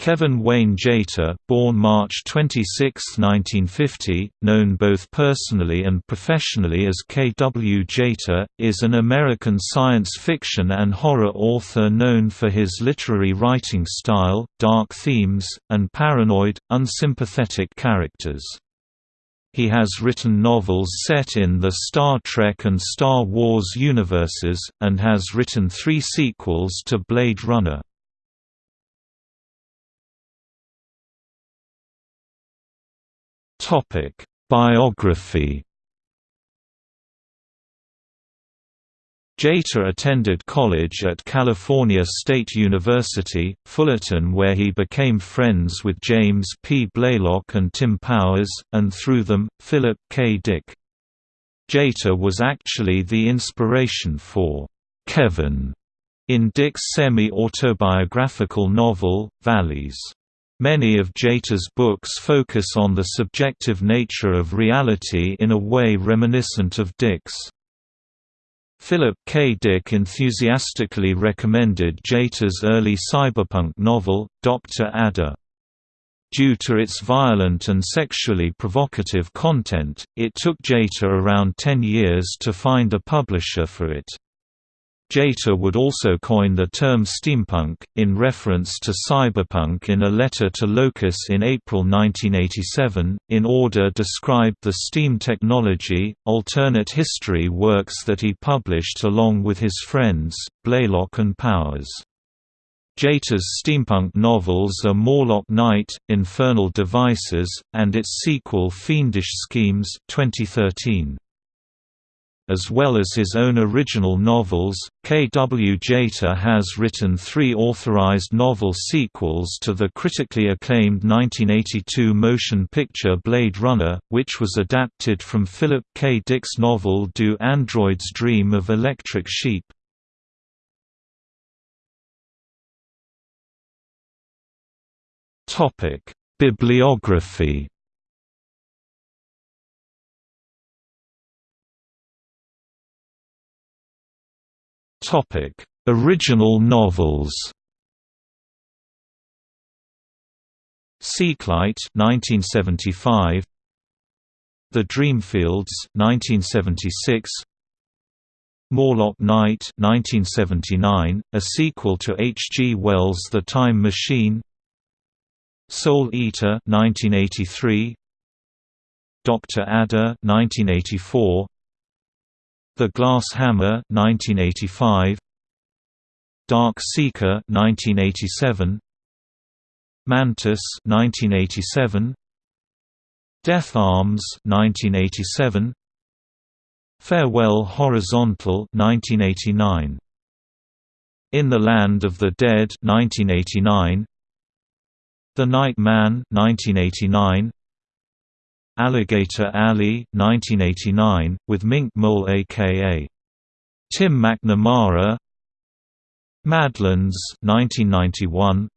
Kevin Wayne Jeter, born March 26, 1950, known both personally and professionally as K. W. Jeter, is an American science fiction and horror author known for his literary writing style, dark themes, and paranoid, unsympathetic characters. He has written novels set in the Star Trek and Star Wars universes, and has written three sequels to Blade Runner. Topic: Biography. Jeter attended college at California State University, Fullerton where he became friends with James P. Blaylock and Tim Powers, and through them, Philip K. Dick. Jeter was actually the inspiration for Kevin in Dick's semi-autobiographical novel, VALIS. Many of Jeter's books focus on the subjective nature of reality in a way reminiscent of Dick's. Philip K. Dick enthusiastically recommended Jeter's early cyberpunk novel, Dr. Ada. Due to its violent and sexually provocative content, it took Jeter around 10 years to find a publisher for it. Jeter would also coin the term steampunk, in reference to cyberpunk in a letter to Locus in April 1987, in order to describe the steam technology, alternate history works that he published along with his friends, Blaylock and Powers. Jeter's steampunk novels are Morlock Night, Infernal Devices, and its sequel Fiendish Schemes 2013. As well as his own original novels, K. W. Jeter has written three authorized novel sequels to the critically acclaimed 1982 motion picture Blade Runner, which was adapted from Philip K. Dick's novel Do Androids Dream of Electric Sheep? Bibliography Original novels. Seeklight 1975 The Dreamfields 1976 Morlock Night 1979 a sequel to H. G. Wells' The Time Machine Soul Eater 1983 Dr. Ada 1984 the Glass Hammer 1985 Dark Seeker 1987 Mantis 1987 Death Arms 1987 Farewell Horizontal 1989 In the Land of the Dead 1989 The Night Man 1989 Alligator Alley 1989, with Mink Mole aka Tim McNamara. Madlands 1991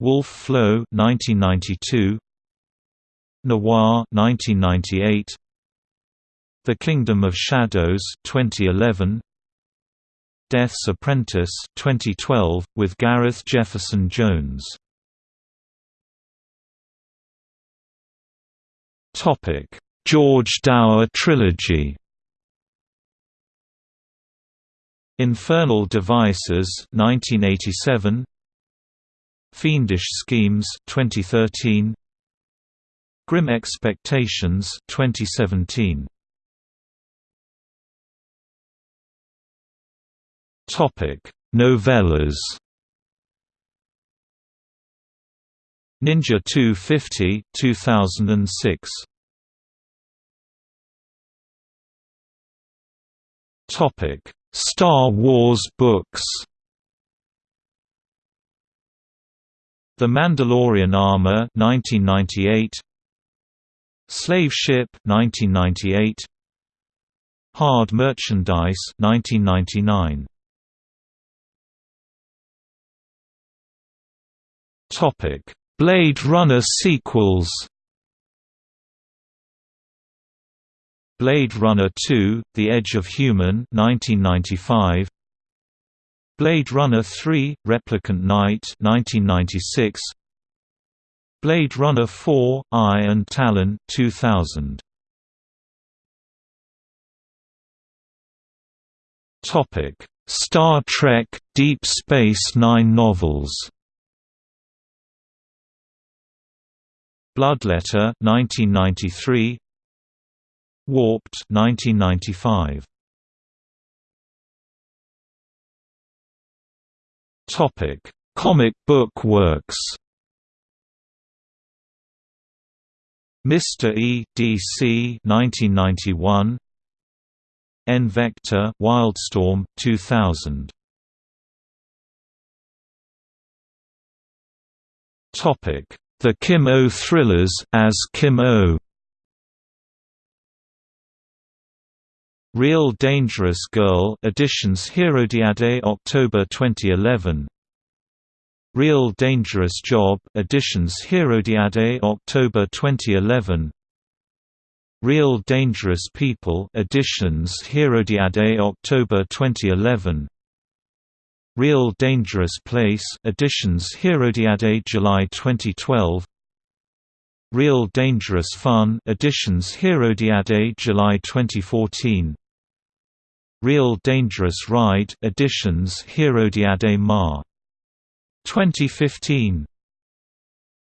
Wolf Flow 1992 Noir 1998 The Kingdom of Shadows 2011 Death's Apprentice 2012 with Gareth Jefferson Jones Topic: George Dower trilogy. Infernal Devices 1987 Fiendish Schemes 2013 Grim Expectations 2017 Topic. Novellas Ninja 250 2006 Topic Star Wars books. The Mandalorian Armor 1998 Slave Ship 1998 Hard Merchandise 1999 Topic Blade Runner sequels. Blade Runner 2: The Edge of Human 1995 Blade Runner 3: Replicant Night 1996 Blade Runner 4: Eye and Talon 2000 Topic Star Trek Deep Space Nine novels Bloodletter 1993 Warped 1995 Topic Comic book works Mr. E. D.C. 1991 N Vector Wildstorm 2000 Topic The Kim O Thrillers as Kim O. Real Dangerous Girl editions Herodiade October 2011 Real Dangerous Job editions Herodiade October 2011 Real Dangerous People editions Herodiade October 2011 Real Dangerous Place editions Herodiade July 2012 Real Dangerous Fun editions Herodiade July 2014 Real Dangerous Ride editions Herodiade Ma 2015